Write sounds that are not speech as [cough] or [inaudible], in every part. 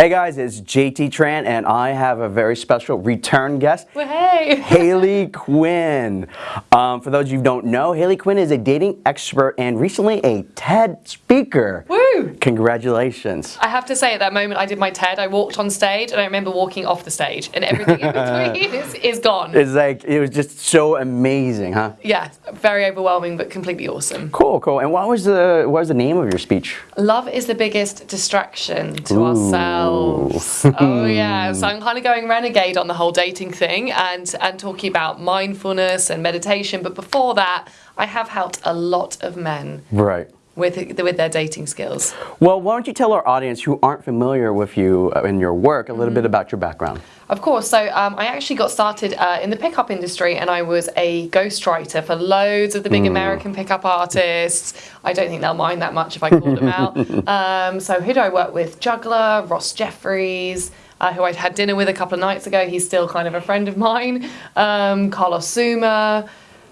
Hey guys, it's JT Tran and I have a very special return guest. Well, hey! [laughs] Hayley Quinn. Um, for those of you who don't know, Hayley Quinn is a dating expert and recently a TED speaker. Woo! Congratulations. I have to say at that moment I did my TED, I walked on stage and I remember walking off the stage and everything in [laughs] between is, is gone. It's like, it was just so amazing, huh? yeah, very overwhelming but completely awesome. Cool, cool. And what was the, what was the name of your speech? Love is the biggest distraction to ourselves. Oh yeah, [laughs] so I'm kind of going renegade on the whole dating thing and and talking about mindfulness and meditation. But before that, I have helped a lot of men Right. with with their dating skills. Well, why don't you tell our audience who aren't familiar with you uh, and your work a little bit about your background? Of course. So um, I actually got started uh, in the pickup industry, and I was a ghostwriter for loads of the big American pickup artists. I don't think they'll mind that much if I called them out. [laughs] Um, so who do I work with? Juggler, Ross Jeffries. Uh, who I'd had dinner with a couple of nights ago. He's still kind of a friend of mine. Um, Carlos Xuma,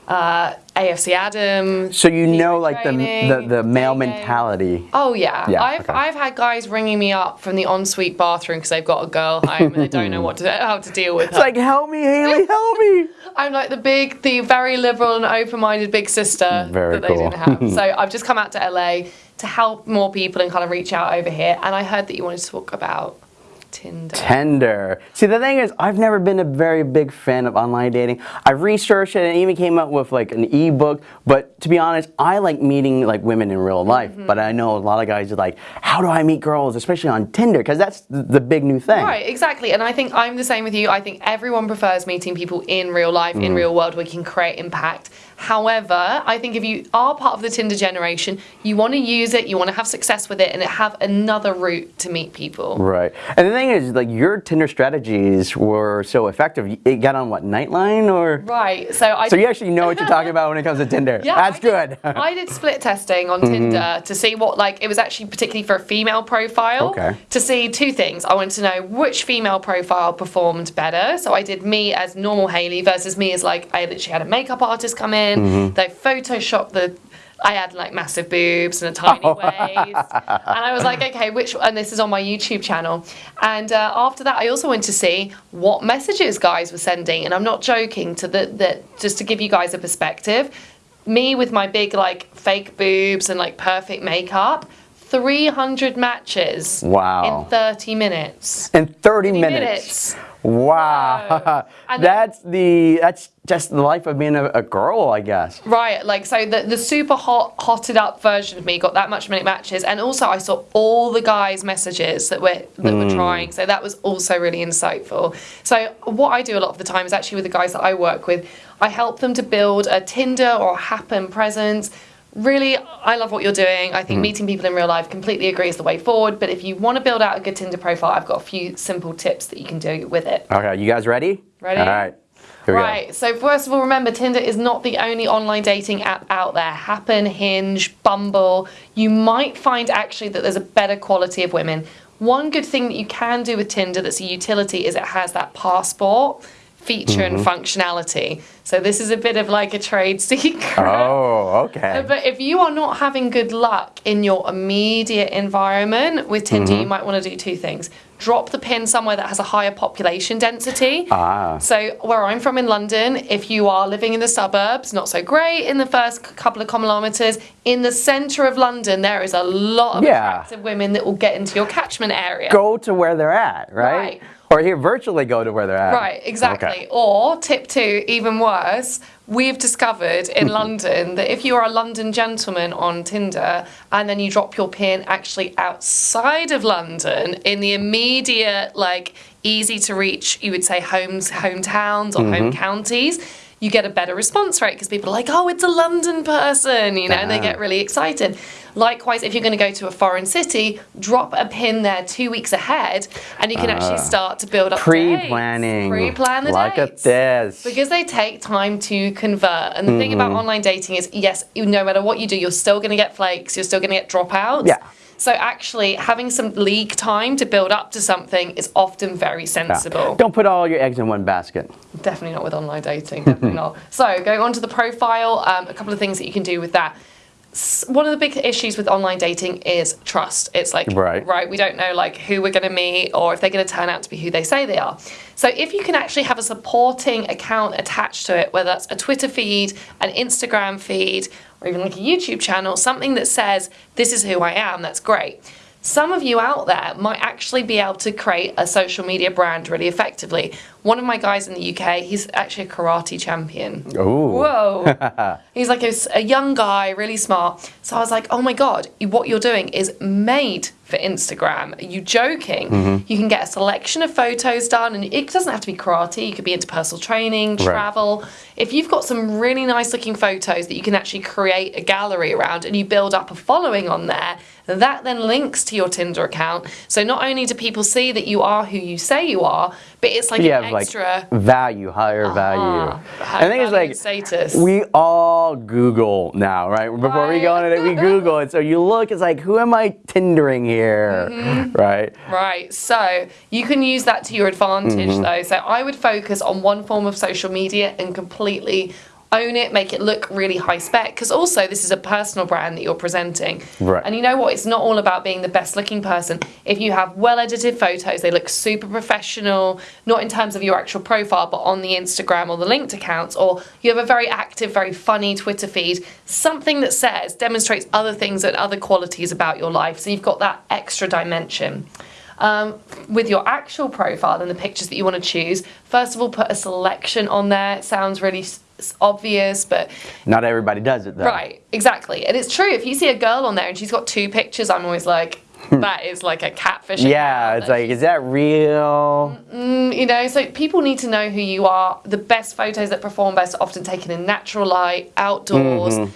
uh, AFC Adam. So you know like the, the, the male mentality. Oh yeah, Yeah, I've okay. I've had guys ringing me up from the ensuite bathroom because they've got a girl home and they don't know what to how to deal with her. It's like, help me, Hayley, help me. [laughs] I'm like the big, the very liberal and open-minded big sister mm, Very that they cool. didn't have. [laughs] so I've just come out to LA to help more people and kind of reach out over here. And I heard that you wanted to talk about Tinder. Tender. See, the thing is, I've never been a very big fan of online dating. I researched it and even came up with like an ebook. But to be honest, I like meeting like women in real life. Mm-hmm. But I know a lot of guys are like, how do I meet girls, especially on Tinder? Because that's the, big new thing. Right, exactly. And I think I'm the same with you. I think everyone prefers meeting people in real life, Mm. in real world, where you can create impact. However, I think if you are part of the Tinder generation, you want to use it, you want to have success with it, and have another route to meet people. Right. And the thing is, like, your Tinder strategies were so effective. It got on what, Nightline or? Right. So I. So you actually know what you're talking about when it comes to Tinder. [laughs] Yeah, That's I good. [laughs] I did split testing on mm-hmm. Tinder to see what like it was actually particularly for a female profile. Okay. To see two things. I wanted to know which female profile performed better. So I did me as normal Hayley versus me as like I literally had a makeup artist come in. Mm-hmm. They photoshopped the I had like massive boobs and a tiny Oh. [laughs] waist. And I was like, okay, which, and this is on my YouTube channel. And uh, after that, I also went to see what messages guys were sending. And I'm not joking to the, the, just to give you guys a perspective, me with my big like fake boobs and like perfect makeup, 300 matches Wow. in 30 minutes. in 30 minutes. minutes. Wow. [laughs] And then- that's the that's just the life of being a, a girl, I guess. Right, like so the the super hot hotted up version of me got that much many matches, and also I saw all the guys' messages that were that were hmm. trying, so that was also really insightful. So what I do a lot of the time is actually with the guys that I work with, I help them to build a Tinder or Happn presence. Really, I love what you're doing. I think hmm. meeting people in real life completely agrees the way forward. But if you want to build out a good Tinder profile, I've got a few simple tips that you can do with it. Okay, you guys ready? Ready? All right. Here we Right. So first of all, remember Tinder is not the only online dating app out there. Happn, Hinge, Bumble. You might find actually that there's a better quality of women. One good thing that you can do with Tinder that's a utility is it has that passport feature and functionality. So this is a bit of like a trade [laughs] secret. Oh, okay. But if you are not having good luck in your immediate environment with Tinder, Mm-hmm. you might want to do two things. Drop the pin somewhere that has a higher population density. Ah. So where I'm from in London, if you are living in the suburbs, not so great in the first couple of kilometres, in the centre of London, there is a lot of Yeah. attractive women that will get into your catchment area. Go to where they're at, right? Right. Or here, virtually go to where they're at. Right, exactly. Okay. Or tip two, even worse, we've discovered in [laughs] London that if you're a London gentleman on Tinder and then you drop your pin actually outside of London in the immediate, like easy to reach, you would say homes, hometowns or home mm-hmm. counties. You get a better response rate because people are like, oh, it's a London person, you know, and they Ah. get really excited. Likewise, if you're going to go to a foreign city, drop a pin there two weeks ahead, and you can actually start to build up. Pre-planning. Pre-plan the Look dates. at this. Because they take time to convert. And the thing about Mm-hmm. online dating is, yes, no matter what you do, you're still going to get flakes, you're still going to get dropouts. Yeah. So actually, having some league time to build up to something is often very Yeah. sensible. Don't put all your eggs in one basket. Definitely not with online dating. Definitely [laughs] not. So going on to the profile, um, a couple of things that you can do with that. One of the big issues with online dating is trust. It's like Right. right, we don't know like who we're going to meet or if they're going to turn out to be who they say they are. So if you can actually have a supporting account attached to it, whether that's a Twitter feed, an Instagram feed, or even like a YouTube channel, something that says this is who I am, that's great. Some of you out there might actually be able to create a social media brand really effectively. One of my guys in the UK, he's actually a karate champion. Ooh. Whoa. [laughs] He's like a young guy, really smart. So I was like, oh my God, what you're doing is made for Instagram. Are you joking? Mm-hmm. You can get a selection of photos done, and it doesn't have to be karate. You could be into personal training, travel. If you've got some really nice looking photos that you can actually create a gallery around and you build up a following on there, that then links to your Tinder account. So not only do people see that you are who you say you are, but it's like you an like extra. value, higher value. high I think it's like status. we all Google now, right? Before we go on it, we [laughs] Google it. So you look, it's like, who am I Tindering here, Mm-hmm. right? Right, so you can use that to your advantage Mm-hmm. though. So I would focus on one form of social media and completely own it, make it look really high spec. Because also, this is a personal brand that you're presenting. Right. And you know what? It's not all about being the best looking person. If you have well edited photos, they look super professional, not in terms of your actual profile, but on the Instagram or the linked accounts, or you have a very active, very funny Twitter feed, something that says, demonstrates other things and other qualities about your life. So you've got that extra dimension. Um, with your actual profile and the pictures that you want to choose, first of all, put a selection on there. It sounds really s- s- obvious, but Not everybody does it though. Right, exactly. And it's true. If you see a girl on there and she's got two pictures, I'm always like, hmm. that is like a catfish. Yeah, it's like, is that real? Mm, you know, so people need to know who you are. The best photos that perform best are often taken in natural light, outdoors, but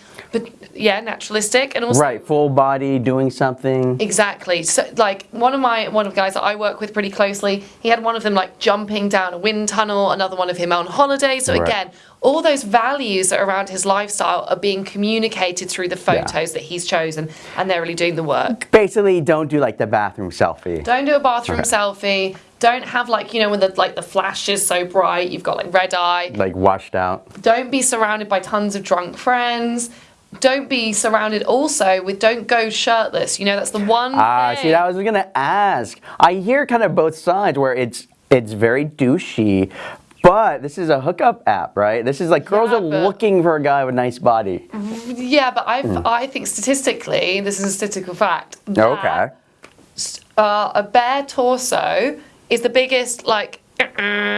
yeah, naturalistic, and also Right, full body, doing something. Exactly. So, like one of my one of the guys that I work with pretty closely, he had one of them like jumping down a wind tunnel, another one of him on holiday. So Right. again, all those values that are around his lifestyle are being communicated through the photos that he's chosen, and they're really doing the work. Basically, don't do like the bathroom selfie. Don't do a bathroom selfie. Don't have like you know when the like the flash is so bright, you've got like red eye. Like washed out. Don't be surrounded by tons of drunk friends. Don't be surrounded also with don't go shirtless. You know that's the one. Ah, thing. see, I was gonna ask. I hear kind of both sides where it's it's very douchey, but this is a hookup app, right? This is like girls Yeah, are looking for a guy with a nice body. Yeah, but I Hmm. I think statistically, this is a statistical fact. Okay. Uh, a bare torso is the biggest like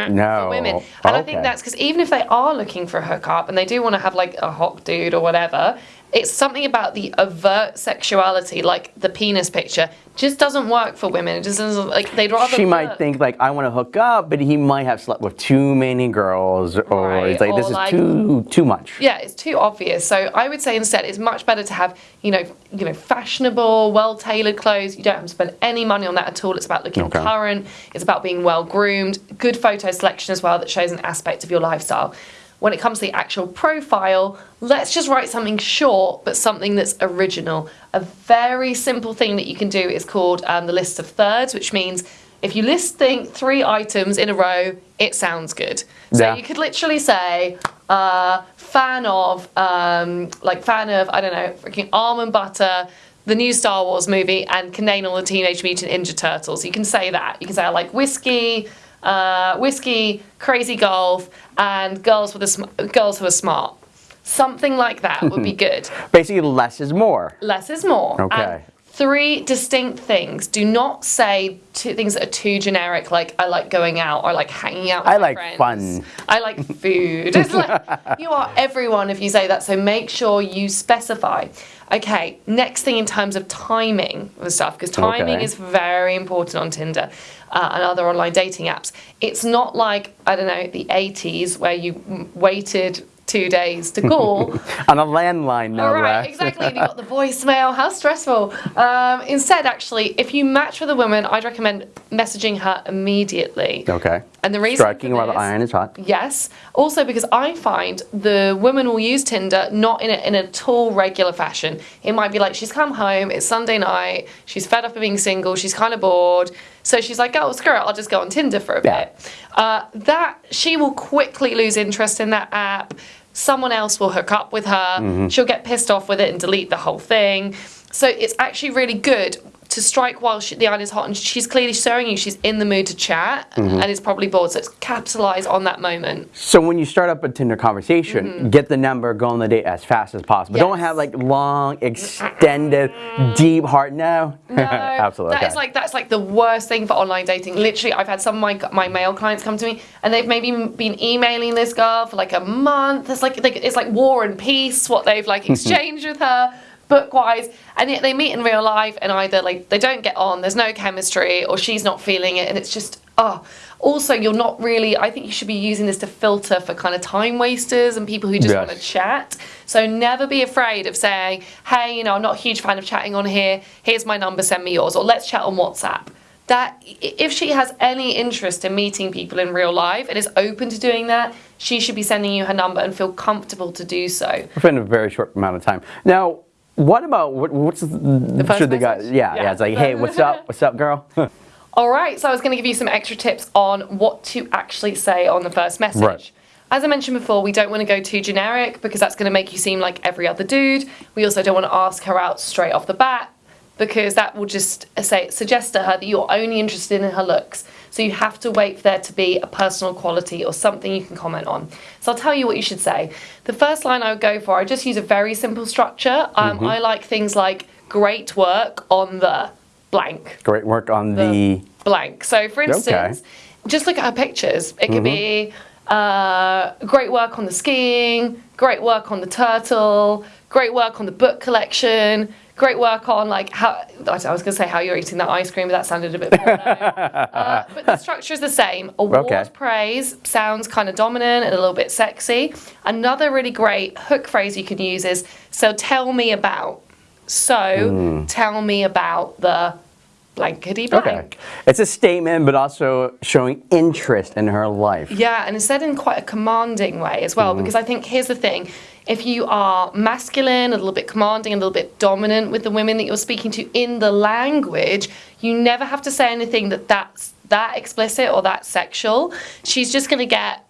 No. for women, and I think that's because even if they are looking for a hookup and they do want to have like a hot dude or whatever, it's something about the overt sexuality, like the penis picture, just doesn't work for women. It just doesn't like they'd rather. She might think like I want to hook up, but he might have slept with too many girls, or Right, it's like or this is too too much. Yeah, it's too obvious. So I would say instead, it's much better to have you know, you know, fashionable, well tailored clothes. You don't have to spend any money on that at all. It's about looking Okay. current. It's about being well groomed. Good photo selection as well that shows an aspect of your lifestyle. When it comes to the actual profile, let's just write something short, but something that's original. A very simple thing that you can do is called um, the list of thirds, which means if you list think three items in a row, it sounds good. So Yeah. you could literally say, uh, fan of, um, like fan of, I don't know, freaking almond butter, the new Star Wars movie, and can name all the Teenage Mutant Ninja Turtles. You can say that. You can say I like whiskey, uh, whiskey, crazy golf, and girls with a sm- girls who are smart. Something like that would be [laughs] good. Basically, less is more. Less is more. Okay. And three distinct things. Do not say two things that are too generic, like I like going out or like hanging out with I like friends. fun. I like food. It's like [laughs] you are everyone if you say that. So make sure you specify. Okay, next thing in terms of timing and stuff, because timing Okay. is very important on Tinder uh, and other online dating apps. It's not like, I don't know, the 80s where you waited two days to call. [laughs] On a landline, no All right, exactly. You got the [laughs] voicemail. How stressful. Um, instead, actually, if you match with a woman, I'd recommend messaging her immediately. Okay. And the reason Striking while the iron is hot. Yes. Also, because I find the women will use Tinder not in a, in a tall regular fashion. It might be like she's come home, it's Sunday night, she's fed up of being single, she's kind of bored. So she's like, oh, screw it, I'll just go on Tinder for a Yeah. bit. Uh, that she will quickly lose interest in that app. Someone else will hook up with her. Mm-hmm. She'll get pissed off with it and delete the whole thing. So it's actually really good to strike while she, the iron is hot and she's clearly showing you she's in the mood to chat Mm-hmm. and is probably bored. So it's capitalize on that moment. So when you start up a Tinder conversation, get the number, go on the date as fast as possible. Don't Mm-hmm. Have like long, extended, deep, heart. No, No, [laughs] absolutely. That is okay. like that's like the worst thing for online dating. Literally, I've had some of my my male clients come to me and they've maybe been emailing this girl for like a month. It's like like it's like war and peace what they've like [laughs] exchanged with her book wise, and yet they meet in real life and either like they don't get on, there's no chemistry, or she's not feeling it, and it's just oh. Also, you're not really. I think you should be using this to filter for kind of time wasters and people who just Yes. want to chat. So never be afraid of saying, "Hey, you know, I'm not a huge fan of chatting on here. Here's my number. Send me yours, or let's chat on WhatsApp." That if she has any interest in meeting people in real life and is open to doing that, she should be sending you her number and feel comfortable to do so. within a very short amount of time. Now, what about what, what's the, first should the guy? message? Yeah, yeah, Yeah. It's like, hey, what's up? What's up, girl? [laughs] All right, so I was going to give you some extra tips on what to actually say on the first message. Right. As I mentioned before, we don't want to go too generic because that's going to make you seem like every other dude. We also don't want to ask her out straight off the bat because that will just say suggest to her that you're only interested in her looks. So you have to wait for there to be a personal quality or something you can comment on. So I'll tell you what you should say. The first line I would go for, I just use a very simple structure. Um, I like things like great work on the blank Great work on the. blank. So, for instance, just look at her pictures. It could be uh, great work on the skiing, great work on the turtle, great work on the book collection, great work on like how I was going to say how you're eating that ice cream, but that sounded a bit. [laughs] uh, but the structure is the same. Award Okay. praise sounds kind of dominant and a little bit sexy. Another really great hook phrase you can use is "So tell me about." So tell me about the blankety blank. Okay. It's a statement, but also showing interest in her life. Yeah, and it's said in quite a commanding way as well, mm-hmm. because I think here's the thing. If you are masculine, a little bit commanding, a little bit dominant with the women that you're speaking to in the language, you never have to say anything that that's that explicit or that sexual. She's just going to get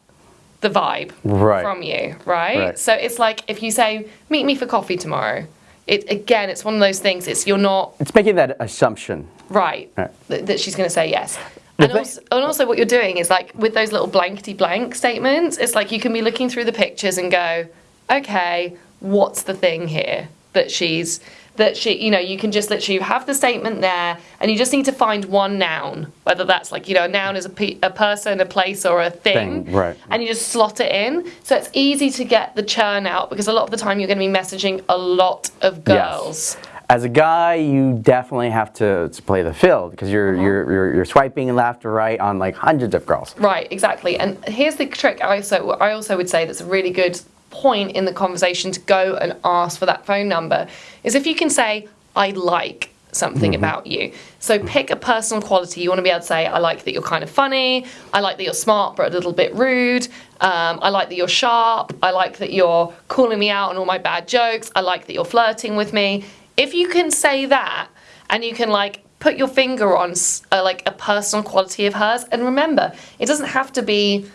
the vibe Right. from you, right? Right. So it's like if you say, "Meet me for coffee tomorrow." It again, it's one of those things. It's you're not It's making that assumption. Right, Right. That, that she's going to say yes. And also, and also, what you're doing is like with those little blankety blank statements, it's like you can be looking through the pictures and go, okay, what's the thing here that she's that she, you know, you can just literally have the statement there, and you just need to find one noun, whether that's like you know, a noun is a, pe- a person, a place, or a thing, Thing, right. And you just slot it in, so it's easy to get the churn out because a lot of the time you're going to be messaging a lot of girls. Yes. As a guy, you definitely have to, to play the field because you're, Uh-huh. you're, you're you're swiping left to right on like hundreds of girls. Right, exactly. And here's the trick. I also I also would say that's a really good point in the conversation to go and ask for that phone number is if you can say I like something about you. So pick a personal quality. You want to be able to say I like that you're kind of funny. I like that you're smart but a little bit rude. Um, I like that you're sharp. I like that you're calling me out on all my bad jokes. I like that you're flirting with me. If you can say that and you can like put your finger on uh, like a personal quality of hers and remember it doesn't have to be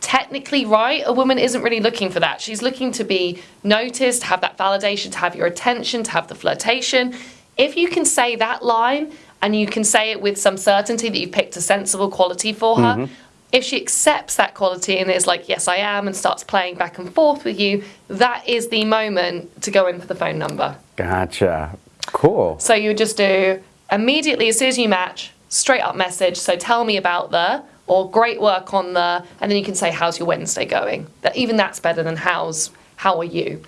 technically right. A woman isn't really looking for that. She's looking to be noticed to have that validation to have your attention to have the flirtation. If you can say that line and you can say it with some certainty that you've picked a sensible quality for her if she accepts that quality and is like yes i am and starts playing back and forth with you that is the moment to go in for the phone number Gotcha. Cool. so you just do immediately as soon as you match, straight up message. So tell me about the, or great work on the, and then you can say how's your Wednesday going. That even that's better than how's how are you.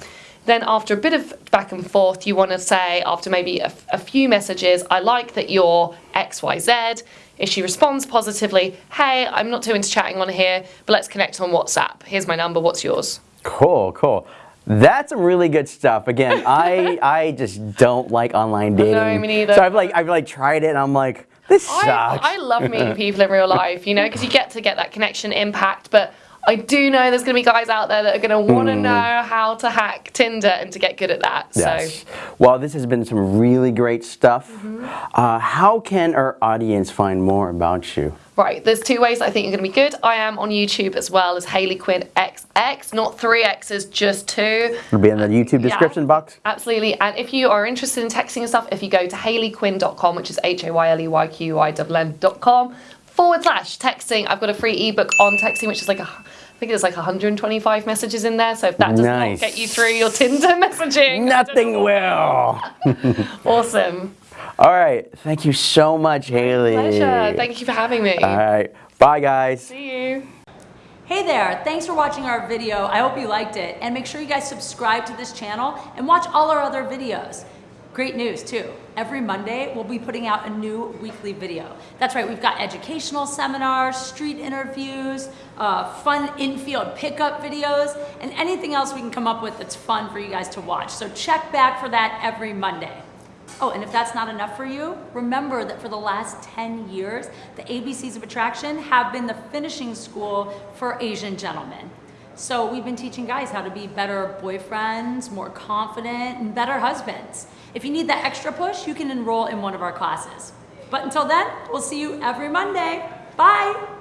Then after a bit of back and forth, you want to say after maybe a, a few messages, I like that you're X Y Z. If she responds positively, hey, I'm not too into chatting on here, but let's connect on WhatsApp. Here's my number. What's yours? Cool, cool. That's some really good stuff. Again, [laughs] I I just don't like online dating. No, me neither. So I've like I've like tried it and I'm like, this I, sucks. I love meeting [laughs] people in real life, you know, because you get to get that connection impact. But I do know there's going to be guys out there that are going to want to know how to hack Tinder and to get good at that. Hmm. Yes. So Well, this has been some really great stuff. Mm-hmm. Uh, how can our audience find more about you? Right, there's two ways I think you're going to be good. I am on YouTube as well as Hayley Quinn XX, not three X's, just two. It'll be in the YouTube Yeah. description box. Absolutely. And if you are interested in texting and stuff, if you go to hayleyquinn.com, which is H A Y L E Y Q I N N.com forward slash texting, I've got a free ebook on texting, which is like a I think there's like 125 messages in there. So if that does Nice. not get you through your [laughs] Tinder messaging, Nothing will. [laughs] awesome. All right. Thank you so much, Hayley. Pleasure. Thank you for having me. All right. Bye, guys. See you. Hey there, thanks for watching our video. I hope you liked it. And make sure you guys subscribe to this channel and watch all our other videos. Great news too. Every Monday, we'll be putting out a new weekly video. That's right, we've got educational seminars, street interviews, uh, fun infield pickup videos, and anything else we can come up with that's fun for you guys to watch. So check back for that every Monday. Oh, and if that's not enough for you, remember that for the last 10 years, the ABCs of Attraction have been the finishing school for Asian gentlemen. So we've been teaching guys how to be better boyfriends, more confident, and better husbands. If you need that extra push, you can enroll in one of our classes. But until then, we'll see you every Monday. Bye!